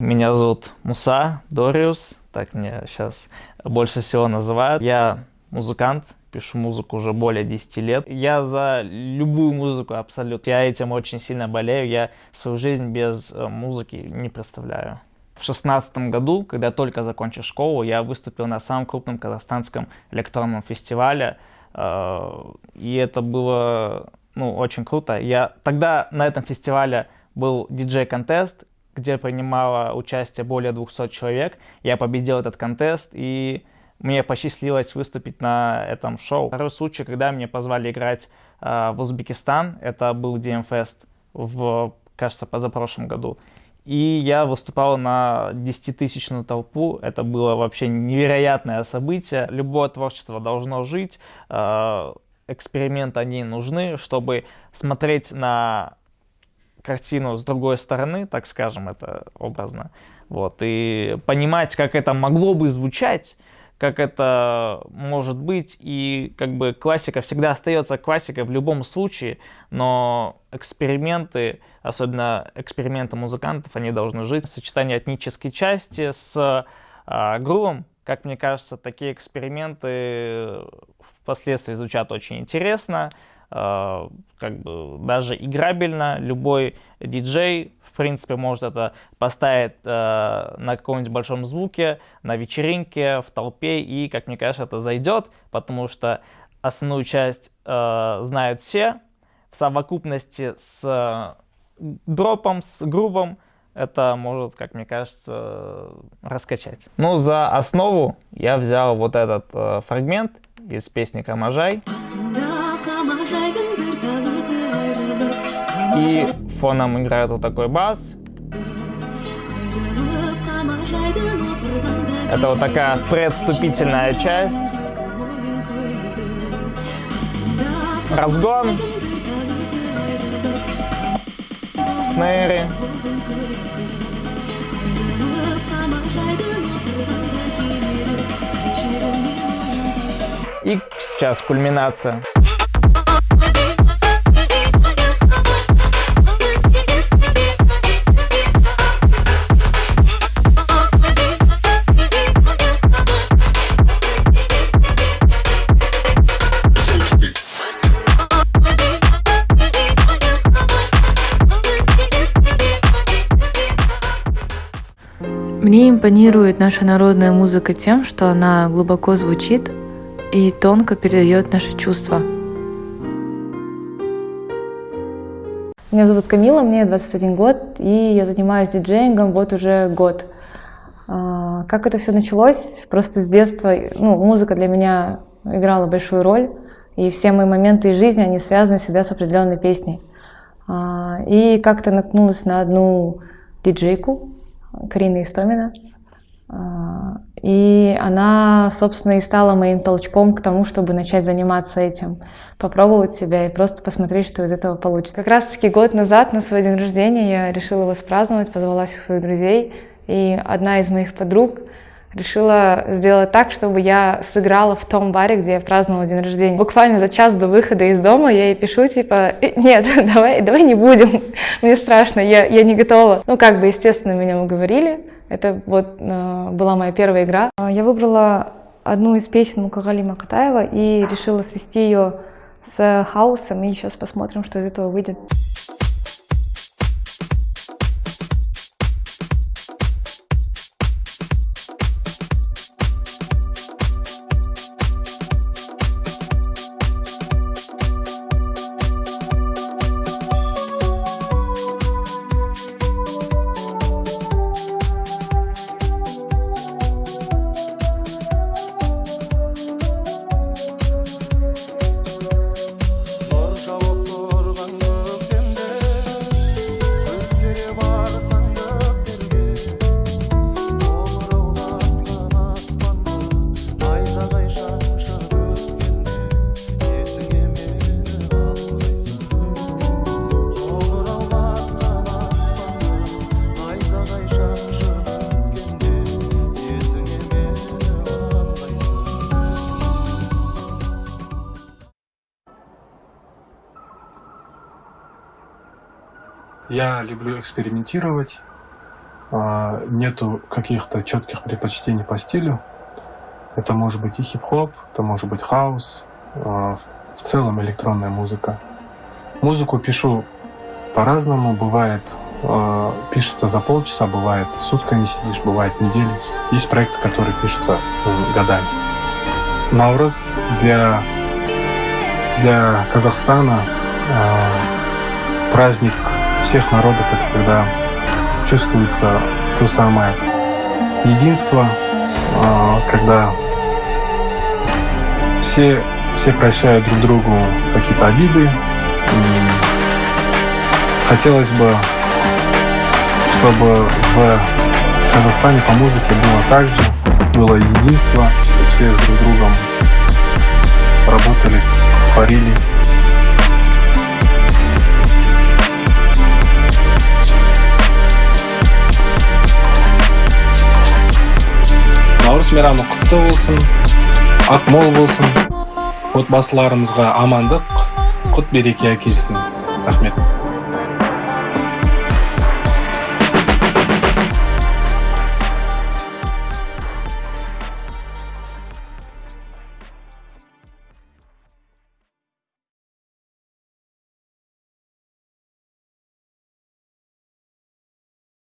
Меня зовут Муса Дориус, так меня сейчас больше всего называют. Я музыкант, пишу музыку уже более 10 лет. Я за любую музыку абсолютно. Я этим очень сильно болею. Я свою жизнь без э, музыки не представляю. В шестнадцатом году, когда только закончил школу, я выступил на самом крупном казахстанском электронном фестивале. Э, и это было ну, очень круто. Я тогда на этом фестивале был диджей-контест, где принимало участие более 200 человек. Я победил этот контест, и мне посчастливилось выступить на этом шоу. Второй случай, когда меня позвали играть э, в Узбекистан, это был DMFest в, кажется, позапрошлом году. И я выступал на 10-тысячную толпу. Это было вообще невероятное событие. Любое творчество должно жить. Э, эксперименты, они нужны, чтобы смотреть на картину с другой стороны, так скажем, это образно, вот, и понимать, как это могло бы звучать, как это может быть, и как бы классика всегда остается классикой в любом случае, но эксперименты, особенно эксперименты музыкантов, они должны жить. Сочетание этнической части с э, грувом, как мне кажется, такие эксперименты впоследствии звучат очень интересно, как бы даже играбельно. Любой диджей, в принципе, может это поставить э, на каком-нибудь большом звуке, на вечеринке, в толпе, и, как мне кажется, это зайдет, потому что основную часть э, знают все. В совокупности с дропом, с грувом, это может, как мне кажется, раскачать. Ну, за основу я взял вот этот э, фрагмент из песни «Камажай». И фоном играет вот такой бас. Это вот такая предступительная часть. Разгон. Снейры. И сейчас кульминация. Мне импонирует наша народная музыка тем, что она глубоко звучит и тонко передает наши чувства. Меня зовут Камила, мне 21 год, и я занимаюсь диджеингом вот уже год. А, как это все началось? Просто с детства, ну, музыка для меня играла большую роль, и все мои моменты из жизни, они связаны всегда с определенной песней. А, и как-то наткнулась на одну диджейку, Карина Истомина. А, и она, собственно, и стала моим толчком к тому, чтобы начать заниматься этим, попробовать себя и просто посмотреть, что из этого получится. Как раз-таки год назад, на свой день рождения, я решила его спраздновать, позвала всех своих друзей. И одна из моих подруг решила сделать так, чтобы я сыграла в том баре, где я праздновала день рождения. Буквально за час до выхода из дома я ей пишу, типа, «Э, нет, давай, давай не будем, мне страшно, я, я не готова. Ну, как бы, естественно, меня уговорили, это вот э, была моя первая игра. Я выбрала одну из песен Мукагали Макатаева и решила свести ее с хаосом, и сейчас посмотрим, что из этого выйдет. Я люблю экспериментировать, а, нету каких-то четких предпочтений по стилю. Это может быть и хип-хоп, это может быть хаус, а, в целом электронная музыка. Музыку пишу по-разному. Бывает, э, пишется за полчаса, бывает сутками сидишь, бывает недели. Есть проекты, которые пишутся годами. Наурыз для, для Казахстана праздник всех народов. Это когда чувствуется то самое единство, э, когда все, все прощают друг другу какие-то обиды, Хотелось бы, чтобы в Казахстане по музыке было так же, было единство, все с друг другом работали, творили. Наурыз мейрамы құтты болсын ақмол болсын. Отбасыларымызға амандық құт береке әкелсін. Рахмет.